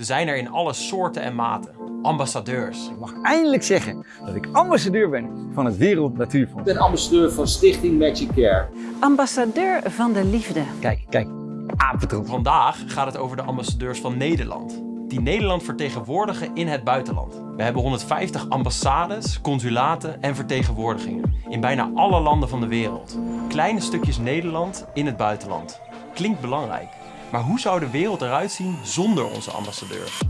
Ze zijn er in alle soorten en maten. Ambassadeurs. Ik mag eindelijk zeggen dat ik ambassadeur ben van het Wereld Natuurfonds. Ik ben ambassadeur van Stichting Magic Care. Ambassadeur van de liefde. Kijk, kijk, apetroep. Vandaag gaat het over de ambassadeurs van Nederland. Die Nederland vertegenwoordigen in het buitenland. We hebben 150 ambassades, consulaten en vertegenwoordigingen. In bijna alle landen van de wereld. Kleine stukjes Nederland in het buitenland. Klinkt belangrijk. Maar hoe zou de wereld eruit zien zonder onze ambassadeurs?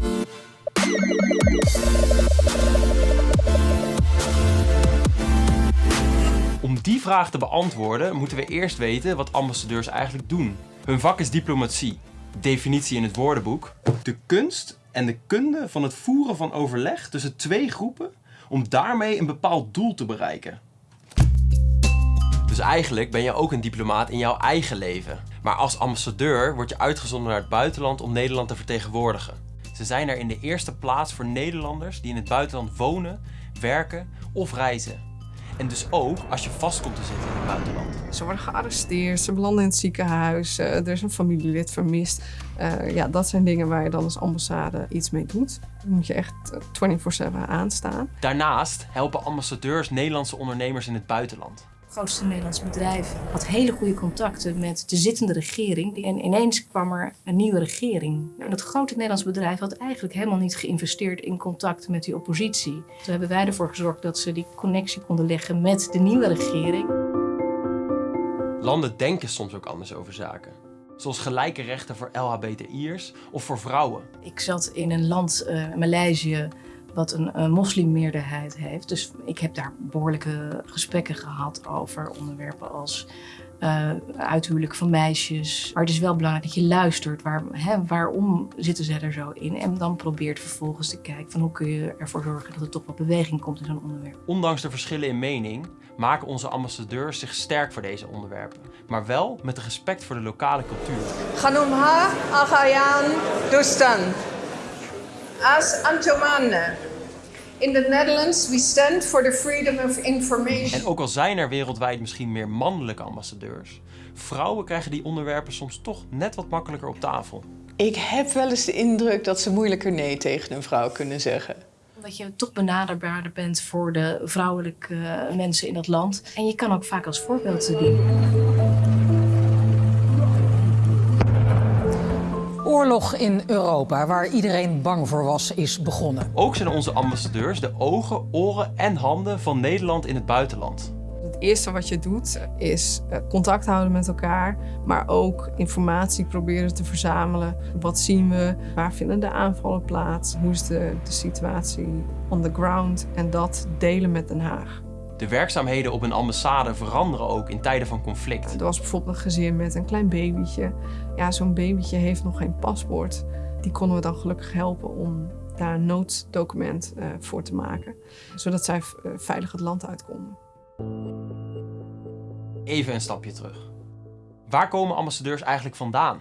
Om die vraag te beantwoorden moeten we eerst weten wat ambassadeurs eigenlijk doen. Hun vak is diplomatie. Definitie in het woordenboek. De kunst en de kunde van het voeren van overleg tussen twee groepen om daarmee een bepaald doel te bereiken. Dus eigenlijk ben je ook een diplomaat in jouw eigen leven. Maar als ambassadeur word je uitgezonden naar het buitenland om Nederland te vertegenwoordigen. Ze zijn er in de eerste plaats voor Nederlanders die in het buitenland wonen, werken of reizen. En dus ook als je vast komt te zitten in het buitenland. Ze worden gearresteerd, ze belanden in het ziekenhuis, uh, er is een familielid vermist. Uh, ja, dat zijn dingen waar je dan als ambassade iets mee doet. Dan moet je echt 24-7 aanstaan. Daarnaast helpen ambassadeurs Nederlandse ondernemers in het buitenland. Het grootste Nederlandse bedrijf had hele goede contacten met de zittende regering. En ineens kwam er een nieuwe regering. En dat grote Nederlandse bedrijf had eigenlijk helemaal niet geïnvesteerd in contact met die oppositie. Toen hebben wij ervoor gezorgd dat ze die connectie konden leggen met de nieuwe regering. Landen denken soms ook anders over zaken. Zoals gelijke rechten voor LHBTI'ers of voor vrouwen. Ik zat in een land, uh, Maleisië, wat een, een moslimmeerderheid heeft. Dus ik heb daar behoorlijke gesprekken gehad over onderwerpen als uh, uithuwelijk van meisjes. Maar het is wel belangrijk dat je luistert. Waar, hè, waarom zitten ze er zo in? En dan probeert vervolgens te kijken van hoe kun je ervoor zorgen dat er toch wat beweging komt in zo'n onderwerp. Ondanks de verschillen in mening maken onze ambassadeurs zich sterk voor deze onderwerpen. Maar wel met respect voor de lokale cultuur. Ganumha Agayan Dustan. As Antomane. In the Netherlands, we stand for the freedom of information. En ook al zijn er wereldwijd misschien meer mannelijke ambassadeurs, vrouwen krijgen die onderwerpen soms toch net wat makkelijker op tafel. Ik heb wel eens de indruk dat ze moeilijker nee tegen een vrouw kunnen zeggen. Dat je toch benaderbaarder bent voor de vrouwelijke mensen in dat land. En je kan ook vaak als voorbeeld dienen. Oorlog in Europa, waar iedereen bang voor was, is begonnen. Ook zijn onze ambassadeurs de ogen, oren en handen van Nederland in het buitenland. Het eerste wat je doet is contact houden met elkaar, maar ook informatie proberen te verzamelen. Wat zien we? Waar vinden de aanvallen plaats? Hoe is de, de situatie on the ground? En dat delen met Den Haag. De werkzaamheden op een ambassade veranderen ook in tijden van conflict. Er was bijvoorbeeld een gezin met een klein babytje. Ja, zo'n babytje heeft nog geen paspoort. Die konden we dan gelukkig helpen om daar een nooddocument uh, voor te maken. Zodat zij uh, veilig het land uit konden. Even een stapje terug. Waar komen ambassadeurs eigenlijk vandaan?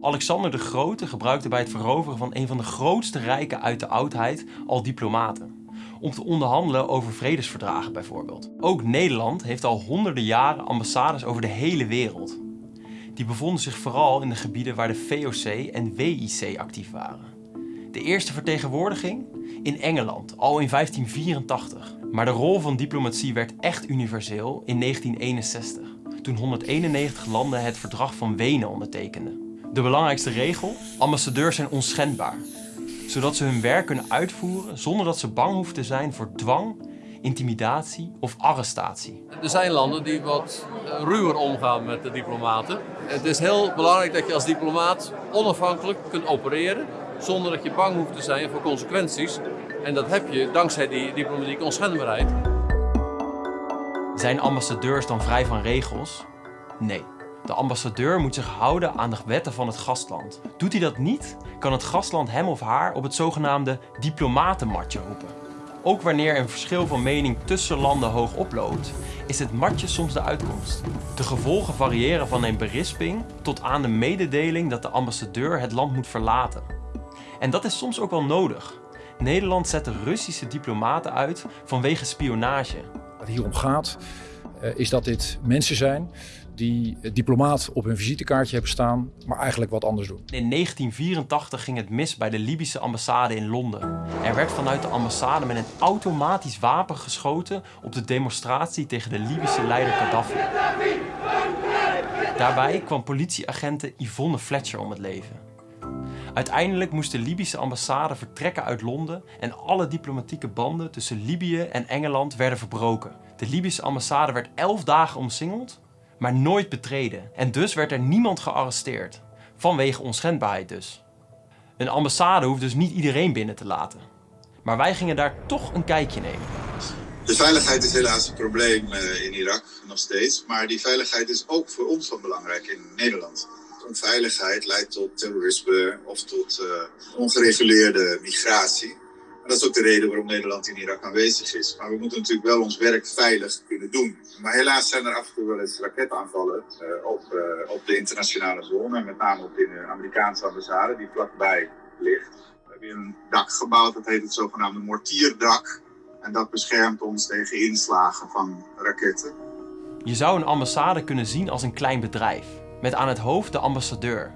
Alexander de Grote gebruikte bij het veroveren van een van de grootste rijken uit de oudheid al diplomaten om te onderhandelen over vredesverdragen bijvoorbeeld. Ook Nederland heeft al honderden jaren ambassades over de hele wereld. Die bevonden zich vooral in de gebieden waar de VOC en WIC actief waren. De eerste vertegenwoordiging in Engeland, al in 1584. Maar de rol van diplomatie werd echt universeel in 1961, toen 191 landen het verdrag van Wenen ondertekenden. De belangrijkste regel? Ambassadeurs zijn onschendbaar zodat ze hun werk kunnen uitvoeren zonder dat ze bang hoeven te zijn voor dwang, intimidatie of arrestatie. Er zijn landen die wat ruwer omgaan met de diplomaten. Het is heel belangrijk dat je als diplomaat onafhankelijk kunt opereren zonder dat je bang hoeft te zijn voor consequenties. En dat heb je dankzij die diplomatieke onschendbaarheid. Zijn ambassadeurs dan vrij van regels? Nee. De ambassadeur moet zich houden aan de wetten van het gastland. Doet hij dat niet, kan het gastland hem of haar op het zogenaamde diplomatenmatje roepen. Ook wanneer een verschil van mening tussen landen hoog oploopt, is het matje soms de uitkomst. De gevolgen variëren van een berisping tot aan de mededeling dat de ambassadeur het land moet verlaten. En dat is soms ook wel nodig. Nederland zette Russische diplomaten uit vanwege spionage. Wat hier om gaat, is dat dit mensen zijn die diplomaat op hun visitekaartje hebben staan, maar eigenlijk wat anders doen. In 1984 ging het mis bij de Libische ambassade in Londen. Er werd vanuit de ambassade met een automatisch wapen geschoten op de demonstratie tegen de Libische leider Gaddafi. Daarbij kwam politieagenten Yvonne Fletcher om het leven. Uiteindelijk moest de Libische ambassade vertrekken uit Londen en alle diplomatieke banden tussen Libië en Engeland werden verbroken. De Libische ambassade werd elf dagen omsingeld, maar nooit betreden. En dus werd er niemand gearresteerd. Vanwege onschendbaarheid dus. Een ambassade hoeft dus niet iedereen binnen te laten. Maar wij gingen daar toch een kijkje nemen. De veiligheid is helaas een probleem eh, in Irak, nog steeds. Maar die veiligheid is ook voor ons van belangrijk in Nederland. Onveiligheid leidt tot terrorisme of tot uh, ongereguleerde migratie. En dat is ook de reden waarom Nederland in Irak aanwezig is. Maar we moeten natuurlijk wel ons werk veilig kunnen doen. Maar helaas zijn er af en toe wel eens raketaanvallen uh, op, uh, op de internationale zone. Met name op de Amerikaanse ambassade die vlakbij ligt. We hebben een dak gebouwd, dat heet het zogenaamde mortierdak. En dat beschermt ons tegen inslagen van raketten. Je zou een ambassade kunnen zien als een klein bedrijf. Met aan het hoofd de ambassadeur.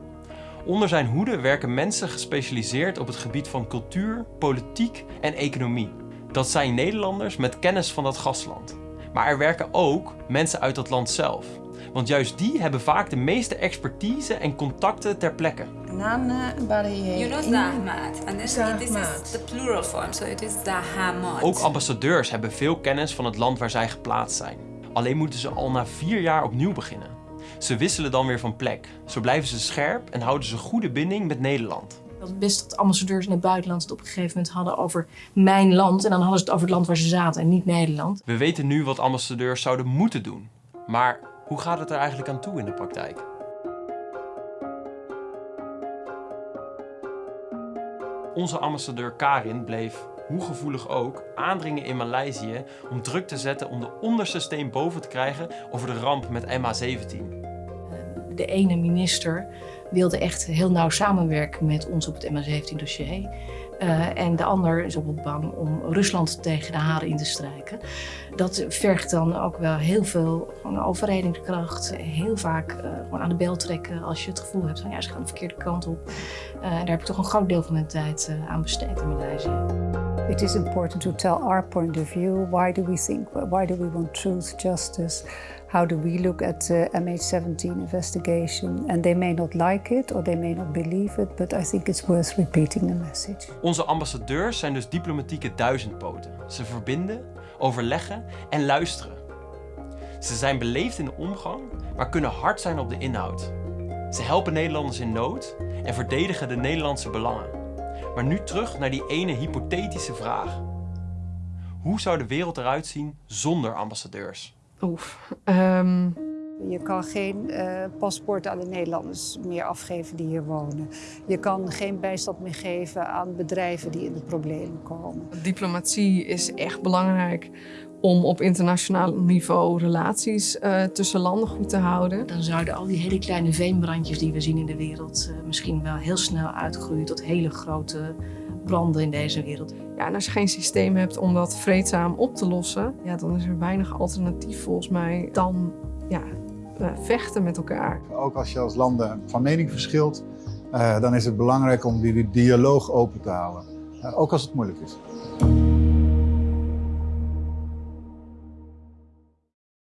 Onder zijn hoede werken mensen gespecialiseerd op het gebied van cultuur, politiek en economie. Dat zijn Nederlanders met kennis van dat gastland. Maar er werken ook mensen uit dat land zelf. Want juist die hebben vaak de meeste expertise en contacten ter plekke. Yunus Ahmad. And this, this is the plural form, so it is Dahamad. Ook ambassadeurs hebben veel kennis van het land waar zij geplaatst zijn. Alleen moeten ze al na vier jaar opnieuw beginnen. Ze wisselen dan weer van plek. Zo blijven ze scherp en houden ze goede binding met Nederland. Het best dat ambassadeurs in het buitenland het op een gegeven moment hadden over mijn land. En dan hadden ze het over het land waar ze zaten en niet Nederland. We weten nu wat ambassadeurs zouden moeten doen. Maar hoe gaat het er eigenlijk aan toe in de praktijk? Onze ambassadeur Karin bleef, hoe gevoelig ook, aandringen in Maleisië om druk te zetten om de onderste steen boven te krijgen over de ramp met MH17. De ene minister wilde echt heel nauw samenwerken met ons op het MH17-dossier. Uh, en de ander is op het bang om Rusland tegen de haren in te strijken. Dat vergt dan ook wel heel veel overredingskracht. Heel vaak uh, gewoon aan de bel trekken als je het gevoel hebt van ja, ze gaan de verkeerde kant op. Uh, daar heb ik toch een groot deel van mijn tijd aan besteed in Maleisië. It is important to tell our point of view. Why do we think? Why do we want truth, justice? How do we look at the MH17 investigation? And they may not like it or they may not believe it, but I think it's worth repeating the message. Onze ambassadeurs zijn dus diplomatieke duizendpoten. Ze verbinden, overleggen en luisteren. Ze zijn beleefd in de omgang, maar kunnen hard zijn op de inhoud. Ze helpen Nederlanders in nood en verdedigen de Nederlandse belangen. Maar nu terug naar die ene hypothetische vraag. Hoe zou de wereld eruit zien zonder ambassadeurs? Oef. Um... Je kan geen uh, paspoort aan de Nederlanders meer afgeven die hier wonen. Je kan geen bijstand meer geven aan bedrijven die in de problemen komen. Diplomatie is echt belangrijk om op internationaal niveau relaties uh, tussen landen goed te houden. Dan zouden al die hele kleine veenbrandjes die we zien in de wereld uh, misschien wel heel snel uitgroeien tot hele grote branden in deze wereld. Ja, en als je geen systeem hebt om dat vreedzaam op te lossen, ja, dan is er weinig alternatief volgens mij dan ja, uh, vechten met elkaar. Ook als je als landen van mening verschilt, uh, dan is het belangrijk om die dialoog open te houden. Uh, ook als het moeilijk is.